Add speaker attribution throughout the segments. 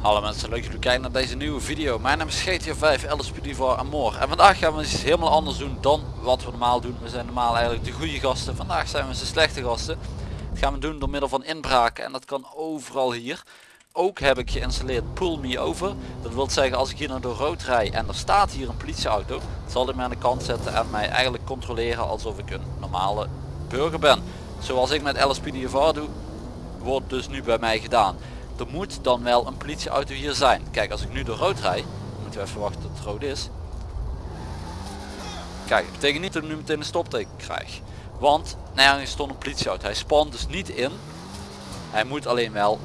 Speaker 1: Hallo mensen, leuk dat jullie kijken naar deze nieuwe video. Mijn naam is GTA 5 LSPD voor Amor. En vandaag gaan we iets helemaal anders doen dan wat we normaal doen. We zijn normaal eigenlijk de goede gasten. Vandaag zijn we de slechte gasten. Dat gaan we doen door middel van inbraken. En dat kan overal hier. Ook heb ik geïnstalleerd Pull Me Over. Dat wil zeggen als ik hier naar door rood rij en er staat hier een politieauto. Zal hij mij aan de kant zetten en mij eigenlijk controleren alsof ik een normale burger ben. Zoals ik met LSPDFR doe, wordt dus nu bij mij gedaan. Er moet dan wel een politieauto hier zijn. Kijk, als ik nu door rood rijd, moeten we even wachten tot het rood is. Kijk, dat betekent niet dat ik nu meteen een stopteken krijg. Want nergens stond een politieauto. Hij spant dus niet in. Hij moet alleen wel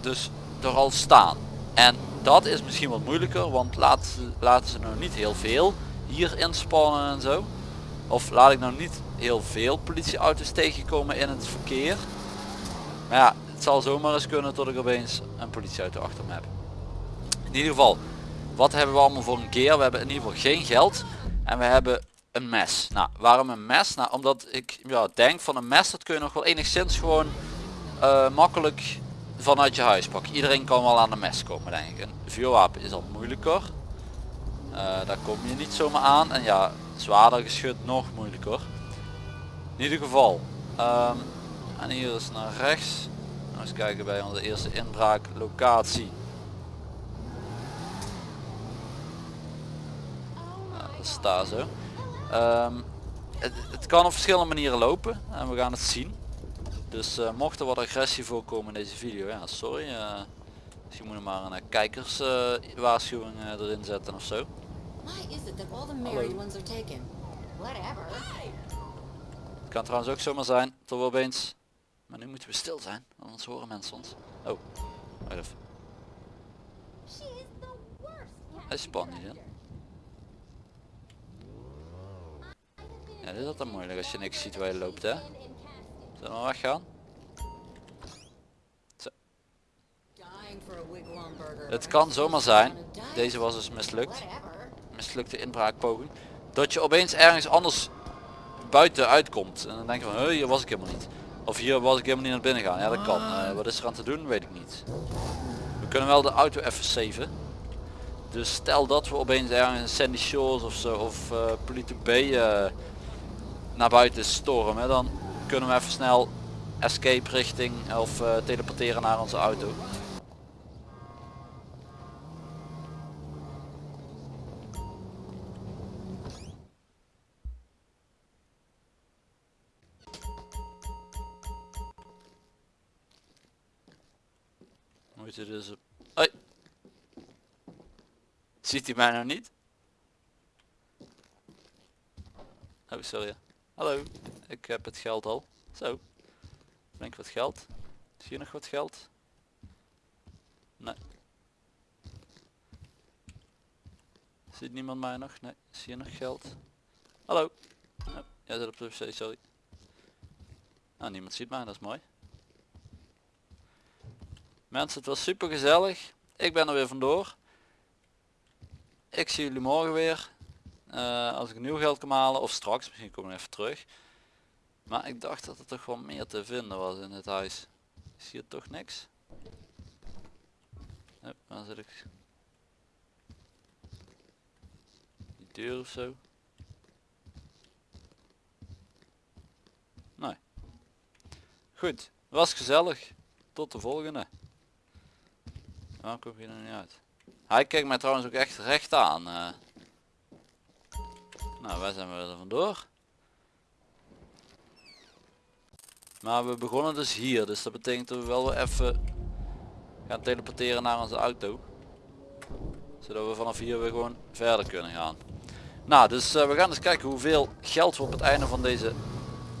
Speaker 1: dus er al staan. En dat is misschien wat moeilijker, want laten ze, laten ze nou niet heel veel hier inspannen en zo. Of laat ik nou niet heel veel politieauto's tegenkomen in het verkeer. Maar ja, het zal zomaar eens kunnen dat ik opeens een politieauto achter me heb. In ieder geval, wat hebben we allemaal voor een keer? We hebben in ieder geval geen geld en we hebben een mes. Nou, waarom een mes? Nou, omdat ik ja, denk van een mes dat kun je nog wel enigszins gewoon eh, makkelijk vanuit je huis pakken. Iedereen kan wel aan een mes komen denk ik. Een vuurwapen is al moeilijker. Eh, daar kom je niet zomaar aan. En ja, zwaarder geschut nog moeilijker. In ieder geval. ehm, en hier is naar rechts. Nou, eens kijken bij onze eerste inbraaklocatie. Staat zo. Ehm, het, het kan op verschillende manieren lopen en we gaan het zien. Dus eh, mocht er wat agressie voorkomen in deze video, ja sorry. eh, misschien moet je maar een uh, kijkerswaarschuwing erin zetten of zo.
Speaker 2: Why is it that all the married ones are taken? Whatever.
Speaker 1: Het kan trouwens ook zomaar zijn dat we opeens... Maar nu moeten we stil zijn, anders horen mensen ons. Oh, wacht even.
Speaker 2: She is the worst.
Speaker 1: Hij spant niet in. Ja, dit is altijd moeilijk als je niks ziet waar je loopt hè. Zullen we weggaan?
Speaker 2: Burger.
Speaker 1: Het kan zomaar zijn, deze was dus mislukt, mislukte inbraakpoging, dat je opeens ergens anders buiten uitkomt. En dan denk je van, "Huh, hier was ik helemaal niet. Of hier was ik helemaal niet naar binnen gaan. Ja, dat kan. Eh, wat is er aan te doen, weet ik niet. We kunnen wel de auto even saven. Dus stel dat we opeens ergens in Sandy Shores of zo, of uh, Polito Bay eh, naar buiten stormen, dan kunnen we even snel escape richting of eh, teleporteren naar onze auto. Moet je dus... Hoi. Ziet hij mij nou niet? Oh, sorry. Hallo, ik heb het geld al. Zo. Denk wat geld. Zie je nog wat geld? Nee. Ziet niemand mij nog? Nee. Zie je nog geld? Hallo. Oh, jij zit op de wc, sorry. Nou, niemand ziet mij, dat is mooi. Mensen, het was super gezellig. Ik ben er weer vandoor. Ik zie jullie morgen weer. Eh, als ik nieuw geld kan halen. Of straks, misschien kom ik even terug. Maar ik dacht dat er toch wel meer te vinden was in het huis. Is hier toch niks? Waar zit ik? Die deur of zo? Nee. Goed, was gezellig. Tot de volgende. Waarom kom je er niet uit? Hij kijkt mij trouwens ook echt recht aan. eh. Nou, wij zijn weer er vandoor. Maar we begonnen dus hier, dus dat betekent dat we wel weer even gaan teleporteren naar onze auto. Zodat we vanaf hier weer gewoon verder kunnen gaan. Nou, dus eh, we gaan eens kijken hoeveel geld we op het einde van deze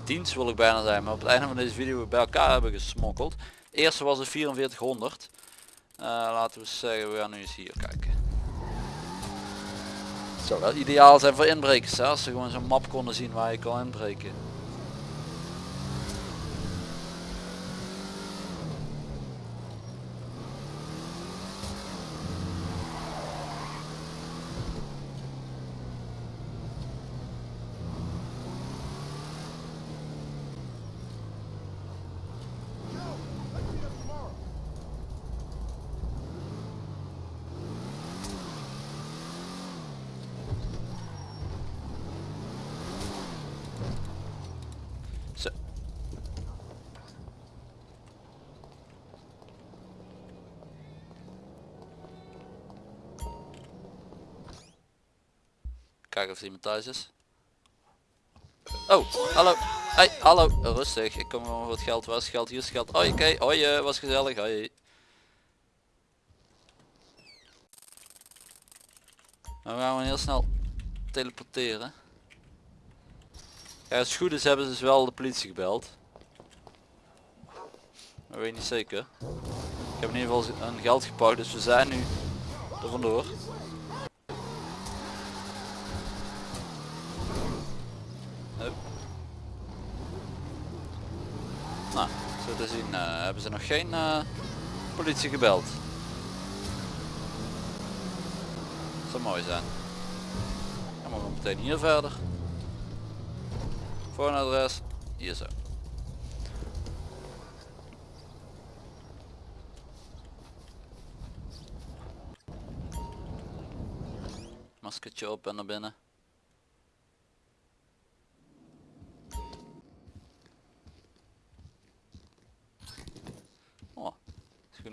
Speaker 1: dienst wil ik bijna zijn, maar op het einde van deze video bij elkaar hebben gesmokkeld. De eerste was het 4400. Eh, laten we zeggen, we gaan nu eens hier kijken. Zou dat ideaal zijn voor inbrekers, hè? als ze gewoon zo'n map konden zien waar je kan inbreken. Kijken of er iemand thuis is. Oh, hallo. Hey, hallo. Rustig. Ik kom gewoon voor het geld. Waar is geld? Hier is geld. Hoi, oké. Hoi, eh, was gezellig. Hoi. Nou gaan we heel snel teleporteren. Ja, als het goed is hebben ze dus wel de politie gebeld. Dat weet niet zeker. Ik heb in ieder geval een geld gepakt, dus we zijn nu er vandoor. Te zien eh, hebben ze nog geen eh, politie gebeld. Zou mooi zijn. Dan we meteen hier verder. Voor een adres. Hier zo. Maskertje op en naar binnen. Oh, is goed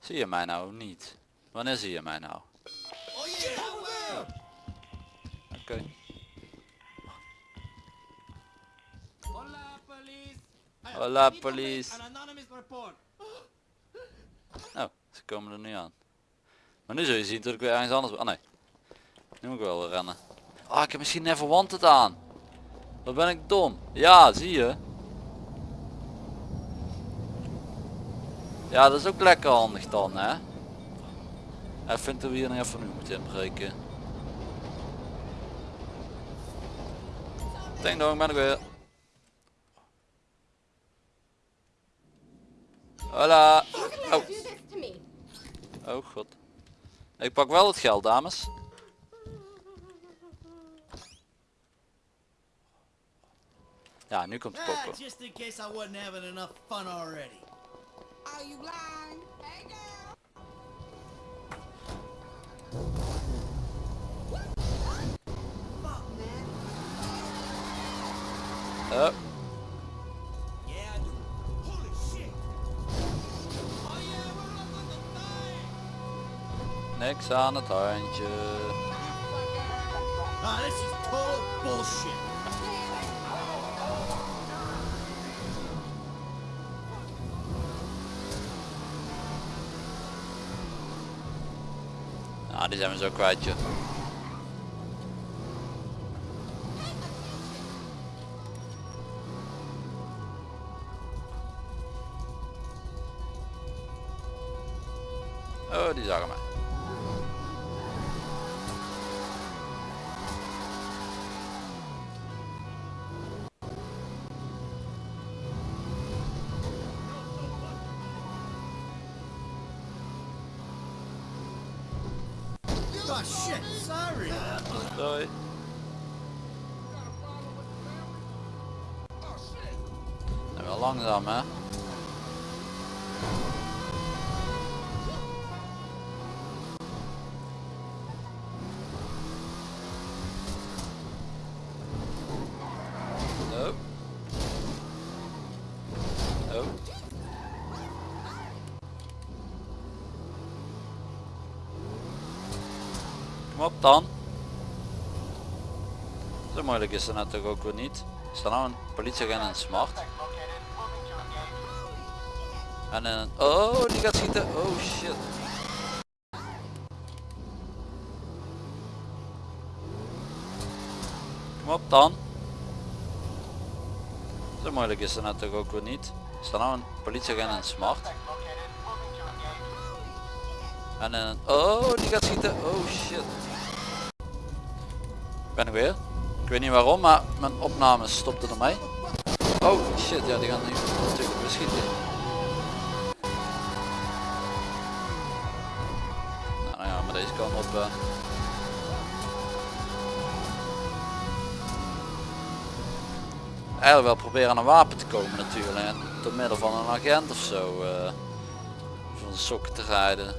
Speaker 1: Zie je mij nou niet? Wanneer zie je mij nou? Oké.
Speaker 3: Hola, police.
Speaker 1: Hola, police. Nou, ze komen er nu aan. Maar nu zul je zien dat ik weer ergens anders. Ah nee. Nu moet ik wel rennen. Ah, ik heb misschien Never Wanted aan. Wat ben ik dom. Ja, zie je. Ja, dat is ook lekker handig dan, hè. Hij vindt dat we hier nog even nu moeten inbreken. Ding dong, ben ik weer. Hola. Oh. Oh god. Ik pak wel het geld dames. Ja, nu komt de
Speaker 3: Ah,
Speaker 1: pokken.
Speaker 3: just in case I wasn't having enough fun already.
Speaker 2: Are you blind? Hey girl.
Speaker 1: Oh,
Speaker 3: Yeah, I do. Holy shit. Oh yeah, we're up on the thing.
Speaker 1: niks aan het handje.
Speaker 3: Ah, this is total bullshit.
Speaker 1: Die zijn we zo kwijt joh. Kom op dan. Zo moeilijk is het natuurlijk ook weer niet. Er staat nou een politieagent een smart. En een... Oh, die gaat schieten. Oh shit. Kom op dan. Zo moeilijk is het natuurlijk ook weer niet. Er staat nou een politieagent een smart. En een... Oh, die gaat schieten. Oh shit. Ben ik weer. Ik weet niet waarom, maar mijn opname stopte ermee. Oh shit, ja die gaan nu natuurlijk weer eh. Eigenlijk wel proberen aan een wapen te komen natuurlijk. En door middel van een agent of zo. eh van sokken te rijden.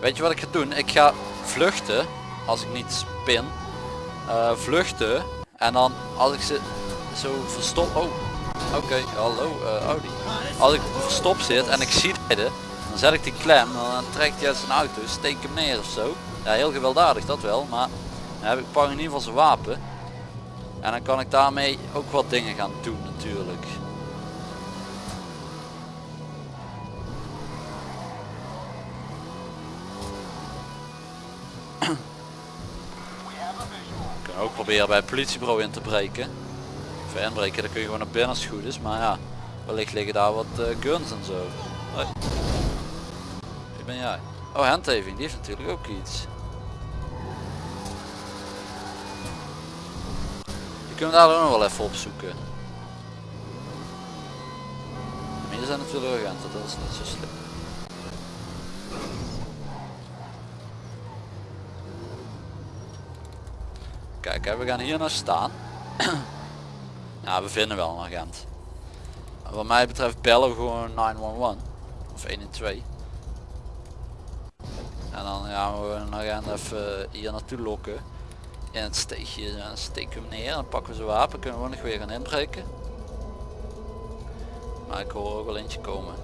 Speaker 1: Weet je wat ik ga doen? Ik ga vluchten, als ik niet spin, eh, vluchten en dan als ik ze zo verstop, oh, Oké, hallo eh, Audi. Als ik verstopt zit en ik zie rijden, dan zet ik die klem, dan trekt hij uit zijn auto, steek hem neer of zo. Ja, heel gewelddadig dat wel, maar dan heb ik pak in ieder geval zijn wapen. En dan kan ik daarmee ook wat dingen gaan doen natuurlijk. We kunnen ook proberen bij het politiebureau in te breken. Inbreken, dan kun je gewoon naar binnen als het goed is. Maar ja, wellicht liggen daar wat eh, guns en zo. Wie ben jij? Oh, handhaving, die heeft natuurlijk ook iets. Kunnen we daar ook nog wel even opzoeken. Maar hier zijn natuurlijk agenten, dat is niet zo slim. Kijk, we gaan hier naar staan. ja, we vinden wel een agent. Wat mij betreft bellen we gewoon 911 of 112. En dan gaan we een agent even hier naartoe lokken. In het steegje en dan steken we hem neer en pakken we zijn wapen. Kunnen we nog weer gaan inbreken. Maar ik hoor ook wel eentje komen.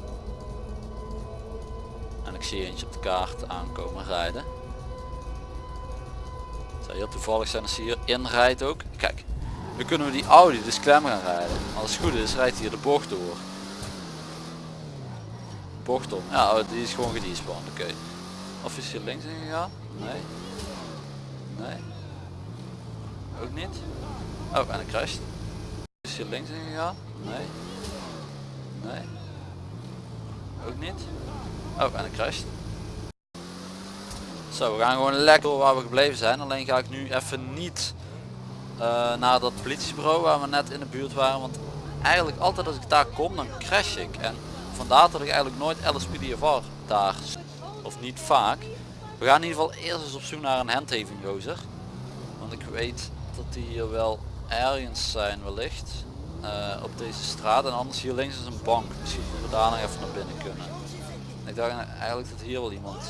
Speaker 1: En ik zie eentje op de kaart aankomen rijden. Het zou heel toevallig zijn als hij hier inrijdt ook. Kijk, nu kunnen we die Audi dus klem gaan rijden. Als het goed is rijdt hier de bocht door. Bocht om. Ja, oh, die is gewoon gedespawned. Oké. Of is hier links ingegaan? Nee. Nee. Ook niet. Oh, en ik crasht. Is hier links ingegaan? Nee. Nee. Ook niet. Oh, en ik crasht. Zo, we gaan gewoon lekker waar we gebleven zijn. Alleen ga ik nu even niet eh, naar dat politiebureau waar we net in de buurt waren. Want eigenlijk altijd als ik daar kom, dan crash ik. En vandaar dat ik eigenlijk nooit LSPDFR daar, of niet vaak. We gaan in ieder geval eerst eens op zoek naar een handhaving gozer. Want ik weet dat die hier wel ergens zijn wellicht. eh, op deze straat. En anders hier links is een bank. Misschien dat we daar nog even naar binnen kunnen. Ik dacht eigenlijk dat hier wel iemand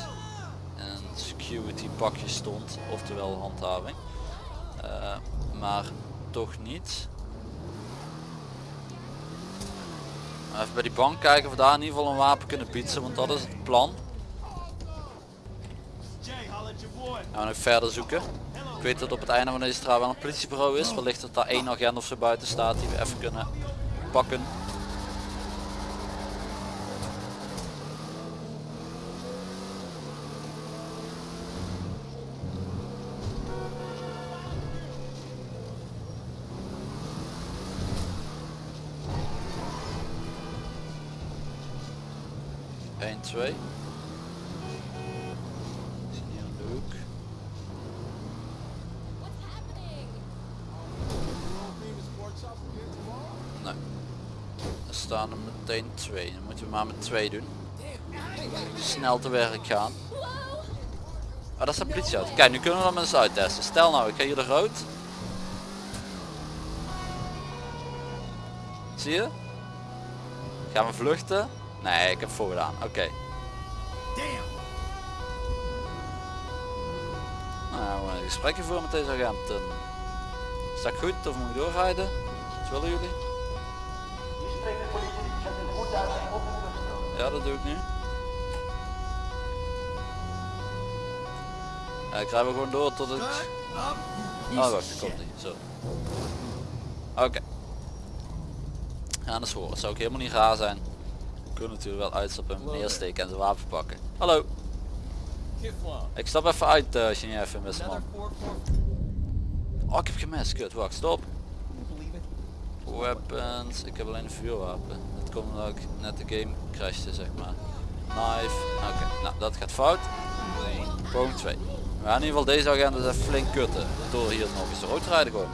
Speaker 1: in een security pakje stond. Oftewel handhaving. Eh, maar toch niet. Even bij die bank kijken of we daar in ieder geval een wapen kunnen bieden, want dat is het plan. Gaan we nog verder zoeken. Ik weet dat op het einde van deze straat wel een politiebureau is. Wellicht dat daar één agent of zo buiten staat die we even kunnen pakken. Eén, twee. Ik zie hier in de hoek. Nee. Er staan er meteen twee. Dan moeten we maar met twee doen. Snel te werk gaan. Oh, dat is de politieauto. Kijk, nu kunnen we hem eens uittesten. Stel nou, ik ga hier de rood. Zie je? Gaan we vluchten? Nee, ik heb voorgedaan. Oké. Nou, we gaan een gesprekje voeren met deze agenten. Is dat goed of moet ik doorrijden? Wat willen jullie? Ja, dat doe ik nu. Ja, ik rij gewoon door tot ik... Oh, wacht, komt niet. Zo. Oké. Ja, dat is horen. Het zou ook helemaal niet raar zijn. Kunnen natuurlijk wel uitstappen en neersteken en zijn wapen pakken. Hallo. Ik stap even uit uh, je niet even man. Oh, ik heb gemist. Kut, wacht, stop. Weapons. Ik heb alleen een vuurwapen. Dat komt omdat ik net de game crashte, zeg maar. Knife. Oké, nou dat gaat fout. Poging 2. We gaan in ieder geval deze agent dus even flink kutten. Door hier nog eens rood te rijden gewoon.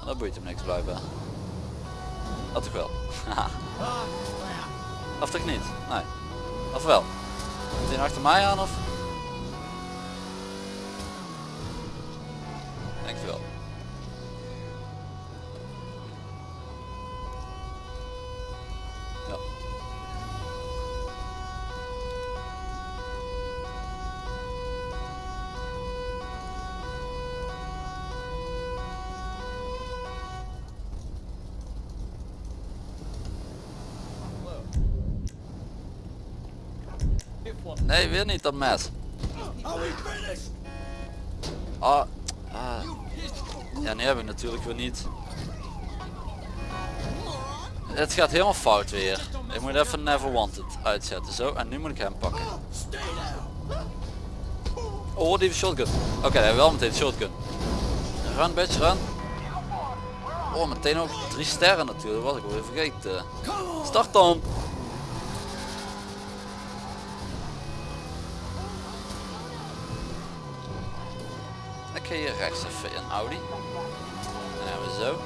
Speaker 1: En dat boeit hem niks blijkbaar. Dat toch wel. of toch niet? Nee. Of wel? Hij achter mij aan of? Denk wel. Niet dat mes. Ah, ah. Ja, nu heb ik natuurlijk weer niet. Het gaat helemaal fout weer. Ik moet even Never Wanted uitzetten. Zo, en nu moet ik hem pakken. Oh, die shotgun. Oké, hij wel meteen shotgun. Run, bitch, run. Oh, meteen ook drie sterren natuurlijk. Was ik alweer vergeten. Start dan. Ga hier rechts even in Audi. Dan hebben we zo.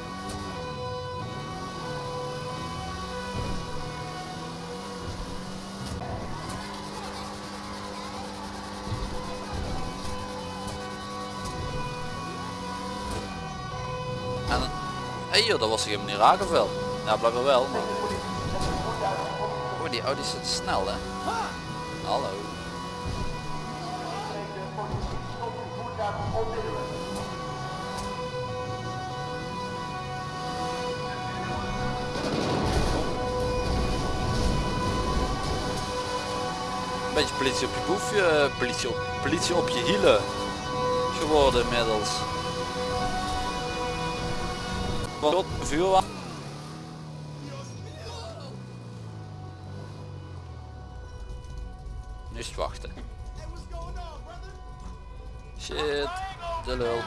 Speaker 1: En hey joh, dat was ik helemaal niet raak of wel? Ja, blijkbaar wel, maar... Oh, die Audi zit snel hè. Hallo. Politie op je boefje, eh, politie op, politie op je hielen geworden inmiddels. Wat vuurwapen. Nu is het wachten. Shit, de lul.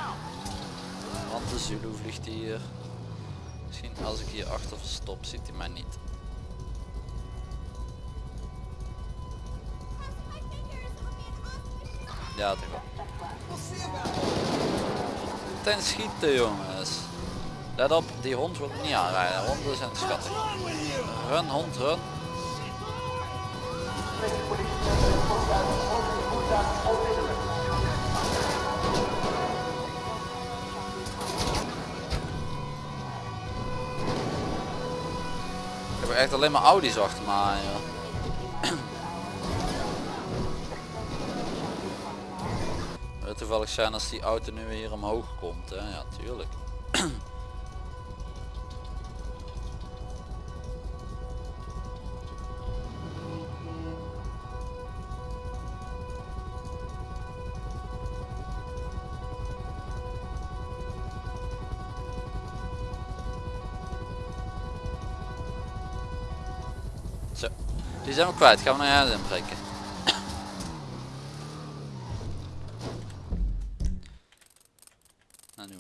Speaker 1: Want de Zulu vliegt hier. Misschien als ik hier achter verstop ziet hij mij niet. Ja, toch wel. Ten schieten jongens. Let op, die hond wordt niet aanrijden. Honden zijn schattig. Run hond, run. Ik heb echt alleen maar Audi's achter me. Het toevallig zijn als die auto nu weer omhoog komt, hè? Ja, tuurlijk. Zo, die zijn we kwijt. Gaan we naar huis inbreken. Nou, nu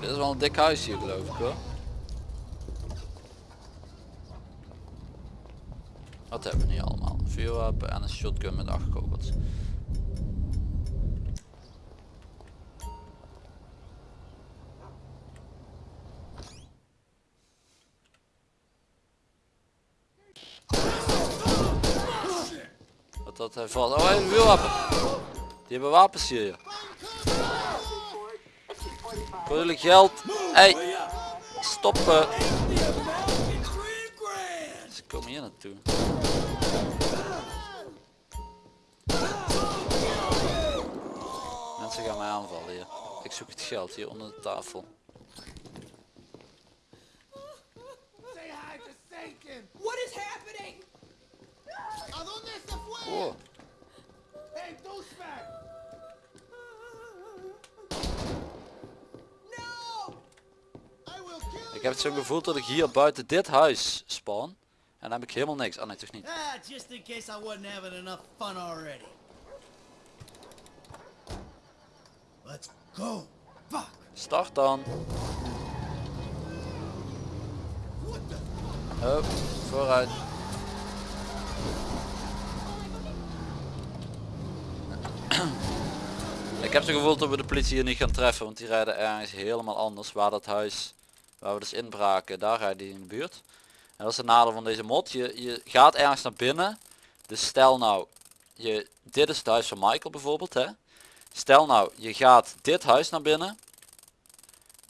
Speaker 1: dit is wel een dik huis hier geloof ik hoor. Hebben we nu allemaal? Vuurwapen en een shotgun met acht kogels. Wat dat hij valt. Oh, een vuurwapen. Die hebben wapens hier. jullie geld. Hey, stoppen. Ze komen hier naartoe. Mensen gaan mij aanvallen hier. Ik zoek het geld hier onder de tafel.
Speaker 3: Say hi to Satan. What is happening? ¿A dónde se fue?
Speaker 1: Oh,
Speaker 3: Hey, douchebag. No. I will kill
Speaker 1: ik heb het zo gevoeld dat ik hier buiten dit huis spawn. En dan heb ik helemaal niks. Oh nee, toch niet.
Speaker 3: Ah, just in case I wasn't having enough fun already. Let's go. Fuck.
Speaker 1: Start dan. Hup, vooruit. Ik heb zo gevoeld dat we de politie hier niet gaan treffen, want die rijden ergens helemaal anders. Waar dat huis, waar we dus inbraken, daar rijden die in de buurt. En dat is het nadeel van deze mod. Je, je gaat ergens naar binnen. Dus stel nou, je, dit is het huis van Michael bijvoorbeeld. Hè? Stel nou, je gaat dit huis naar binnen.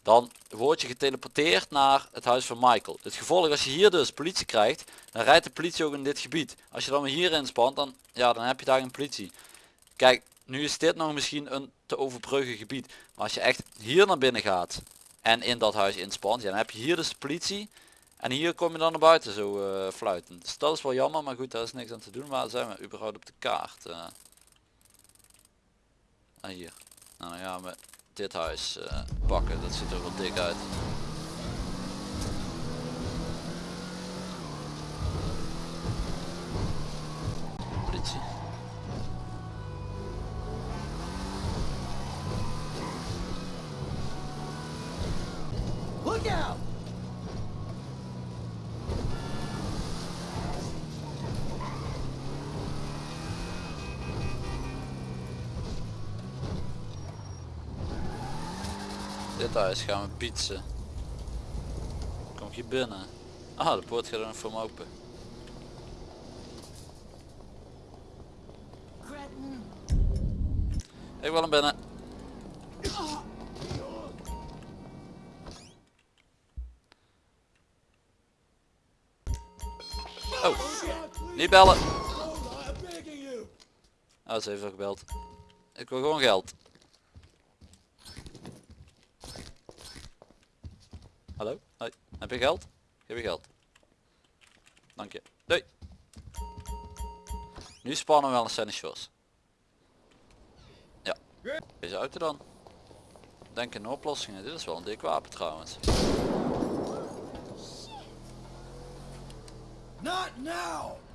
Speaker 1: dan word je geteleporteerd naar het huis van Michael. Het gevolg als je hier dus politie krijgt, dan rijdt de politie ook in dit gebied. Als je dan weer hierin spant, dan, ja, dan heb je daar geen politie. Kijk, nu is dit nog misschien een te overbruggen gebied. Maar als je echt hier naar binnen gaat en in dat huis inspant, dan heb je hier dus de politie. En hier kom je dan naar buiten zo uh, fluitend. Dus dat is wel jammer, maar goed, daar is niks aan te doen. Waar zijn we überhaupt op de kaart? Uh, hier. Nou, dan gaan we dit huis uh, pakken. Dat ziet er wel dik uit. Gaan we pietsen. Kom hier binnen? Ah, de poort gaat er voor me open. Ik wil hem binnen. Oh, niet bellen.
Speaker 3: You!
Speaker 1: Oh, ze heeft al gebeld. Ik wil gewoon geld. Hallo? Hoi. Heb je geld? Geef je geld. Dank je. Doei. Nu spannen we wel een scène shores. Ja. Deze auto dan. Denk in oplossingen. Dit is wel een dik wapen trouwens.
Speaker 3: Not now!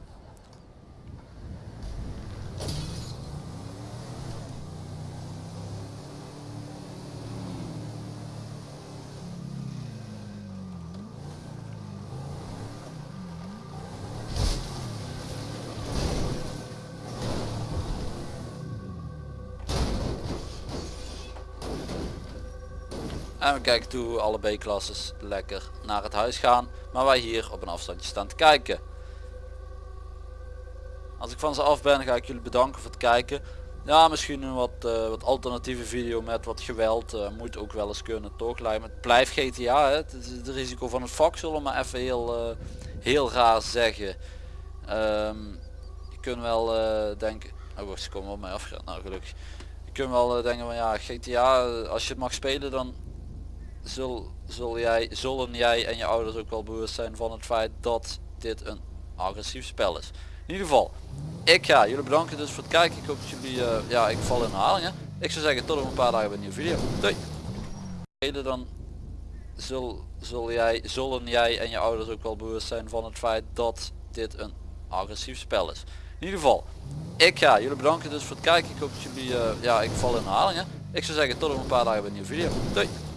Speaker 1: En we kijken toe alle B-klasses lekker naar het huis gaan. Maar wij hier op een afstandje staan te kijken. Als ik van ze af ben ga ik jullie bedanken voor het kijken. Ja misschien een wat, eh, wat alternatieve video met wat geweld. eh, moet ook wel eens kunnen toch lijkt. Het blijft GTA hè. Het is het risico van het vak zullen we maar even heel, eh, heel raar zeggen. Ehm, je kunt wel denken. Oh wacht, ze komen op mij afgerend. Nou gelukkig. Je kunt wel denken van ja GTA als je het mag spelen dan zul, zul jij, zullen jij en je ouders ook wel bewust zijn van het feit dat dit een agressief spel is. In ieder geval, ik ga jullie bedanken dus voor het kijken. Ik hoop dat jullie, eh, ja ik val in herhalingen. Ik zou zeggen tot over een paar dagen bij een nieuwe video. Doei! Dan zul, zul jij, zullen jij en je ouders ook wel bewust zijn van het feit dat dit een agressief spel is. In ieder geval, ik ga jullie bedanken dus voor het kijken. Ik hoop dat jullie, eh, ja ik val in herhalingen. Ik zou zeggen tot over een paar dagen bij een nieuwe video. Doei!